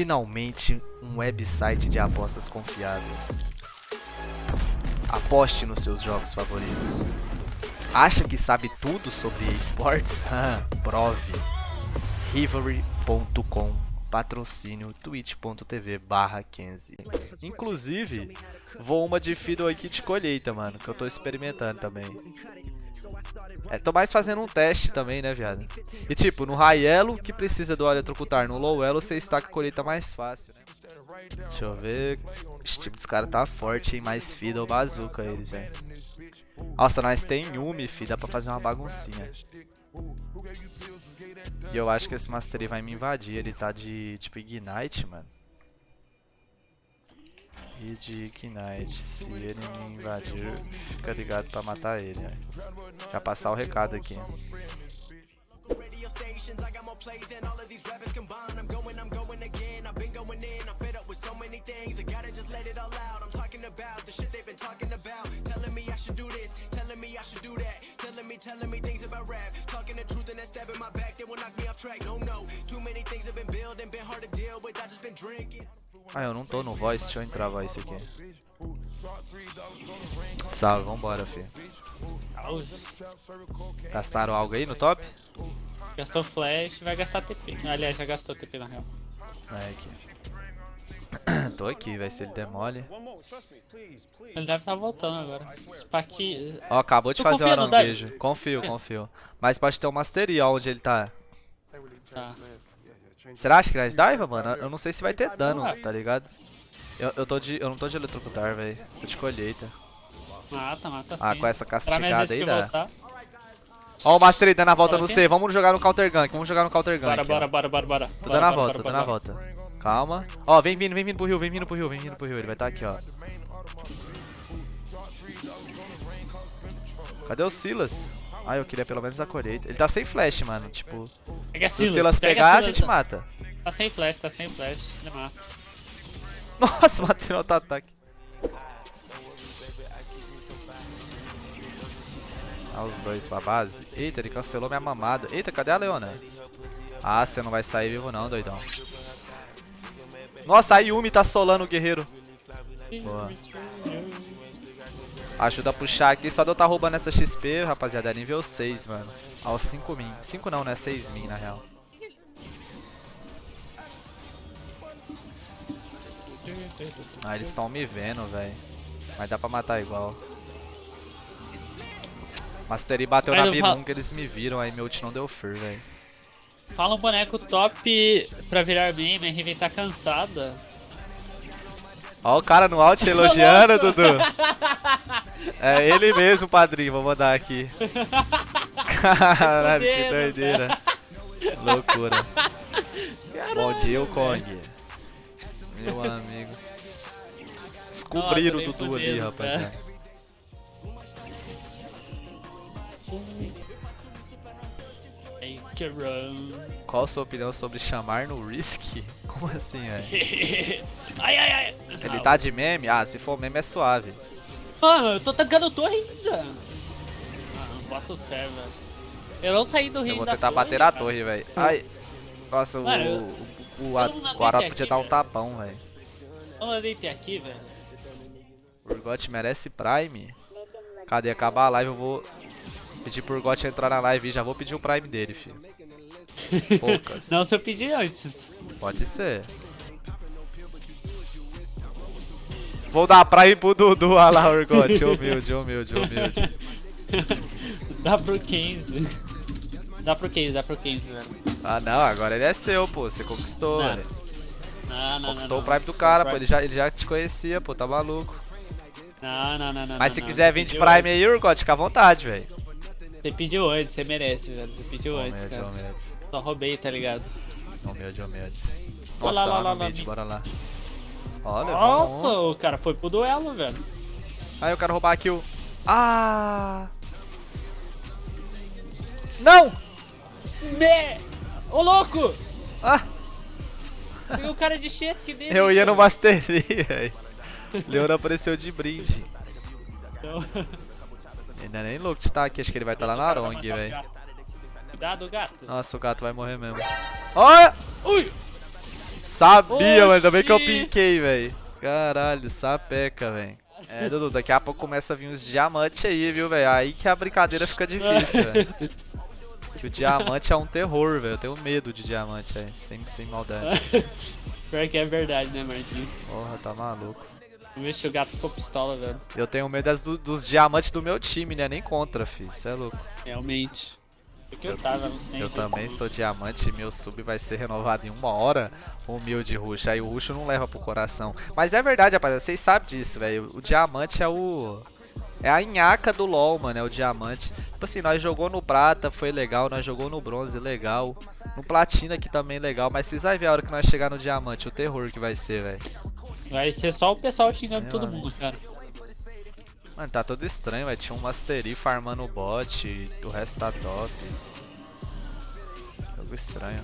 Finalmente, um website de apostas confiável. Aposte nos seus jogos favoritos. Acha que sabe tudo sobre esportes? Prove. Rivalry.com patrocínio twitch.tv barra 15 Inclusive, vou uma de Fiddle aqui de colheita, mano, que eu tô experimentando também. É, tô mais fazendo um teste também, né, viado? E tipo, no high elo, que precisa do eletrocutar, no low elo você estaca a colheita mais fácil, né? Deixa eu ver. Esse time dos caras tá forte, hein? Mais Fiddle bazooka eles, velho. Nossa, nós tem Yumi, fi. Dá pra fazer uma baguncinha. E eu acho que esse Mastery vai me invadir. Ele tá de, tipo, Ignite, mano. E de Ignite. Se ele me invadir, fica ligado pra matar ele, né? Já passar o recado aqui. Telling me things about rap. Talking the truth and that stab in my back They will knock me off track, no, no Too many things have been built and been hard to deal with. I just been drinking. Ah, eu não tô no voice, deixa eu entrar voice aqui. Salve, vambora, fi Gastaram algo aí no top? Gastou flash, vai gastar TP Aliás, já gastou TP na real. É aqui Tô aqui, vai ser ele demole. Ele deve estar tá voltando agora. Spaki... Ó, acabou de tu fazer o aranguejo. Confio, confio. Mas pode ter um mastery onde ele tá. Tá. Será que nós dive, mano? Eu não sei se vai ter dano, tá ligado? Eu, eu, tô de, eu não tô de eletrocutar, velho. Tô de colheita. Mata, mata sim. Ah, com essa castigada aí dá. Ó o Mastery dando a volta no C. Vamos jogar no counter gank. Vamos jogar no counter gank. Bora, bora, bora, bora, bora. Tô dando a volta, tô dando a volta. Calma. Ó, vem vindo, vem vindo pro rio, vem vindo pro rio, vem vindo pro rio. Ele vai estar tá aqui, ó. Cadê o Silas? Ah, eu queria pelo menos a colheita. Ele tá sem flash, mano. Tipo, pega se o Silas pegar, a, gente mata. Tá sem flash, tá sem flash. Ele mata. Nossa, matei no auto-ataque. Ah, os dois pra base. Eita, ele cancelou minha mamada. Eita, cadê a Leona? Ah, você não vai sair vivo não, doidão. Nossa, a Yumi tá solando o guerreiro. Boa. Ajuda a puxar aqui. Só de eu estar tá roubando essa XP, rapaziada. É nível 6, mano. Aos 5 min. 5 não, né? 6 min, na real. Ah, eles estão me vendo, velho. Mas dá pra matar igual. Mastery bateu na B1 que eles me viram, aí meu ult não deu fur, velho. Fala um boneco top pra virar meme, a Riven tá cansada. Ó o cara no alt elogiando, Dudu. É ele mesmo, padrinho, vou mandar aqui. Caralho, que doideira. Loucura. Caralho, Bom dia, o Kong. Meu amigo. Descobriram o Dudu ali, Qual a sua opinião sobre chamar no Risk? Como assim, velho? ai, ai, ai. Ele tá de meme? Ah, se for meme é suave. Mano, eu tô tancando torre ainda. Ah, não boto fé, velho. Eu não saí do rio Eu vou tentar bater a torre, velho. Ai. Nossa, Mano, o, o, o, o, o Arata podia dar um tapão, velho. Vamos deitei aqui, velho. O Urgot merece Prime? Cadê? Acabar a live, eu vou Pedir pro Got entrar na live e já vou pedir o Prime dele, filho. Poucas. Não, se eu pedir antes. Pode ser. Vou dar Prime pro Dudu, olha lá, Urgot. Humilde, humilde, humilde. dá pro 15. Dá pro 15, dá pro 15, velho. Ah, não, agora ele é seu, pô. Você conquistou, velho. Não, não, Conquistou não, o Prime do cara, pô. Ele já, ele já te conhecia, pô. Tá maluco. Não, não, não, não. Mas se quiser 20 Prime aí, Urgot, fica à vontade, velho. Você pediu antes, você merece, velho. Você pediu humilde, antes, cara. Humilde. Só roubei, tá ligado? Humilde, humilde. Nossa, lá, lá, lá, lá, mid, bora lá. Olha, Nossa, o cara foi pro duelo, velho. Aí eu quero roubar aqui o... Ah! Não! Me... Ô, louco! Ah! Peguei o cara de chesque dele. Eu ia no Mastery, velho. Leona apareceu de brinde. Não. Ainda é nem louco de estar aqui, acho que ele vai estar lá na Arong, velho. Cuidado, gato. Nossa, o gato vai morrer mesmo. Olha! Ui! Sabia, mano. Ainda bem que eu pinquei, velho. Caralho, sapeca, velho. É, Dudu, daqui a pouco começa a vir uns diamantes aí, viu, velho? Aí que a brincadeira fica difícil, velho. Que o diamante é um terror, velho. Eu tenho medo de diamante, velho. Sem, sem maldade. Pior que é verdade, né, Marquinhos? Porra, tá maluco. O gato ficou pistola, velho. Eu tenho medo das- do- dos diamantes do meu time, né? Nem contra, filho. Cê é louco. Realmente. Eu tava. Eu sei também sou diamante e meu sub vai ser renovado em uma hora. Humilde rush. Aí o rush não leva pro coração. Mas é verdade, rapaziada. Vocês sabem disso, velho. O diamante é o. É a nhaca do LoL, mano. É o diamante. Tipo assim, nós jogou no prata, foi legal. Nós jogou no bronze, legal. No platina aqui também legal. Mas vocês vão ver a hora que nós chegar no diamante. O terror que vai ser, velho. Vai ser só o pessoal xingando É, todo mano. mundo, cara. Mano, tá todo estranho, velho. Tinha um Mastery farmando o bot. E o resto tá top. Jogo estranho.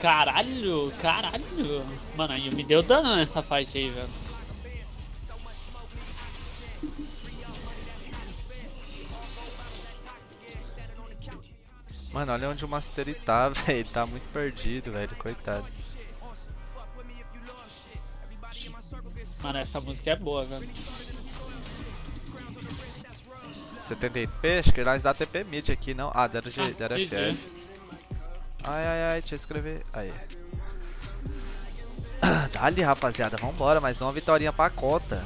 Caralho, caralho. Mano, aí me deu dano nessa fight aí, velho. Mano, olha onde o Mastery tá, velho. Ele tá muito perdido, velho. Coitado. Mano, essa música é boa, velho. 78p? Acho que nós dá TP mid aqui, não? Ah, deram, G, Ah, deram GG. FF. Ai, ai, ai, deixa eu escrever. Aí. Dali, rapaziada. Vambora, mais uma vitória pra cota.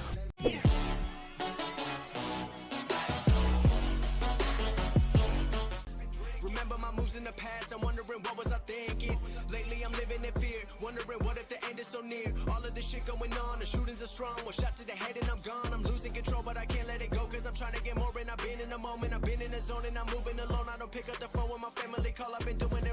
Wondering what if the end is so near. All of this shit going on, the shootings are strong. One shot to the head and I'm gone. I'm losing control, but I can't let it go. Cause I'm trying to get more and I've been in the moment. I've been in the zone and I'm moving alone. I don't pick up the phone when my family call. I've been doing